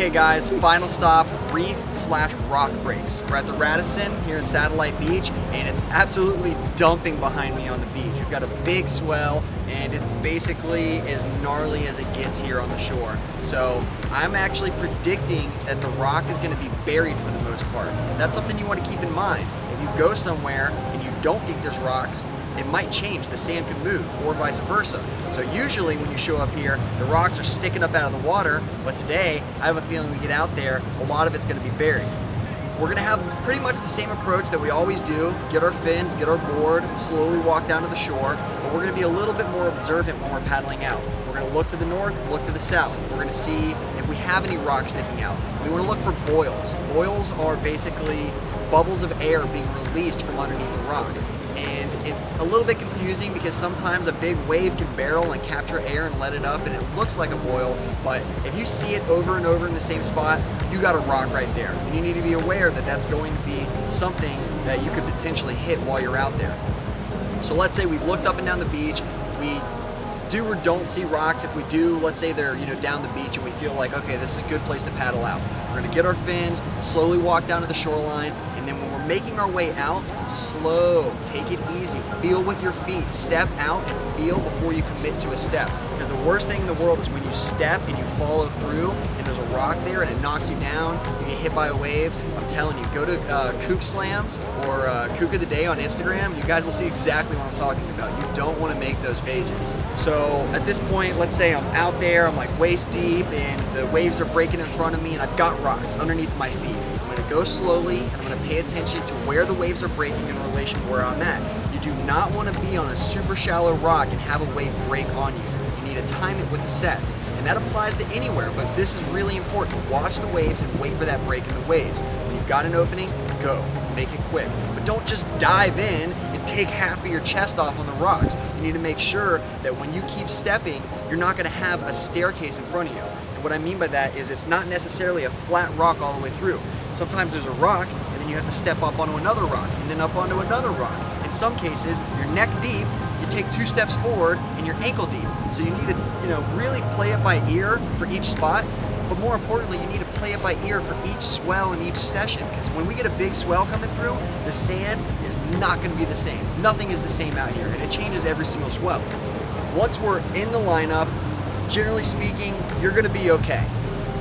Okay guys, final stop, reef slash rock breaks. We're at the Radisson here in Satellite Beach and it's absolutely dumping behind me on the beach. We've got a big swell and it's basically as gnarly as it gets here on the shore. So I'm actually predicting that the rock is gonna be buried for the most part. That's something you wanna keep in mind. If you go somewhere and you don't think there's rocks, it might change. The sand could move or vice versa. So usually when you show up here, the rocks are sticking up out of the water, but today I have a feeling we get out there, a lot of it's gonna be buried. We're gonna have pretty much the same approach that we always do, get our fins, get our board, slowly walk down to the shore, but we're gonna be a little bit more observant when we're paddling out. We're gonna look to the north, look to the south. We're gonna see if we have any rocks sticking out. We wanna look for boils. Boils are basically bubbles of air being released from underneath the rock it's a little bit confusing because sometimes a big wave can barrel and capture air and let it up and it looks like a boil but if you see it over and over in the same spot you got a rock right there and you need to be aware that that's going to be something that you could potentially hit while you're out there so let's say we've looked up and down the beach we do or don't see rocks. If we do, let's say they're you know down the beach and we feel like, okay, this is a good place to paddle out. We're gonna get our fins, slowly walk down to the shoreline, and then when making our way out, slow, take it easy, feel with your feet, step out and feel before you commit to a step. Because the worst thing in the world is when you step and you follow through and there's a rock there and it knocks you down, you get hit by a wave. I'm telling you, go to uh, Kook Slams or uh, Kook of the Day on Instagram. You guys will see exactly what I'm talking about. You don't want to make those pages. So at this point, let's say I'm out there, I'm like waist deep and the waves are breaking in front of me and I've got rocks underneath my feet. Go slowly and I'm going to pay attention to where the waves are breaking in relation to where I'm at. You do not want to be on a super shallow rock and have a wave break on you. You need to time it with the sets. And that applies to anywhere, but this is really important. Watch the waves and wait for that break in the waves. When you've got an opening, go. Make it quick. But don't just dive in and take half of your chest off on the rocks. You need to make sure that when you keep stepping, you're not going to have a staircase in front of you. And what I mean by that is it's not necessarily a flat rock all the way through. Sometimes there's a rock, and then you have to step up onto another rock, and then up onto another rock. In some cases, you're neck deep, you take two steps forward, and you're ankle deep. So you need to, you know, really play it by ear for each spot, but more importantly, you need to play it by ear for each swell in each session, because when we get a big swell coming through, the sand is not going to be the same. Nothing is the same out here, and it changes every single swell. Once we're in the lineup, generally speaking, you're going to be okay.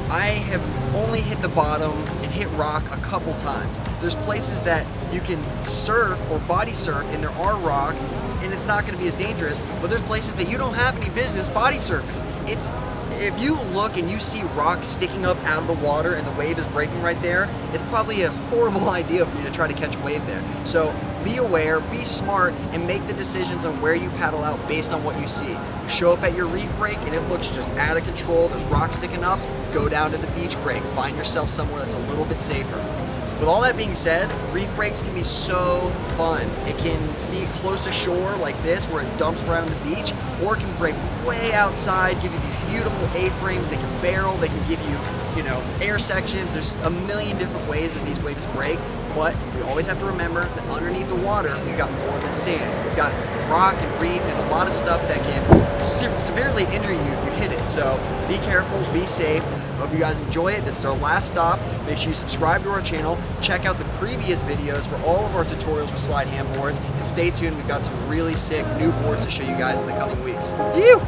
I have only hit the bottom and hit rock a couple times. There's places that you can surf or body surf and there are rock and it's not going to be as dangerous, but there's places that you don't have any business body surfing. It's if you look and you see rocks sticking up out of the water and the wave is breaking right there, it's probably a horrible idea for you to try to catch a wave there. So be aware, be smart, and make the decisions on where you paddle out based on what you see. You show up at your reef break and it looks just out of control, there's rocks sticking up, go down to the beach break. Find yourself somewhere that's a little bit safer. With all that being said, reef breaks can be so fun. It can be close to shore like this where it dumps right on the beach, or it can break way outside, give you these beautiful A-frames, they can barrel, they can give you, you know, air sections. There's a million different ways that these waves break, but we always have to remember that underneath the water, we've got more than sand. We've got rock and reef and a lot of stuff that can severely injure you if you hit it. So be careful, be safe, Hope you guys enjoy it. This is our last stop. Make sure you subscribe to our channel. Check out the previous videos for all of our tutorials with Slyde handboards. And stay tuned. We've got some really sick new boards to show you guys in the coming weeks. You.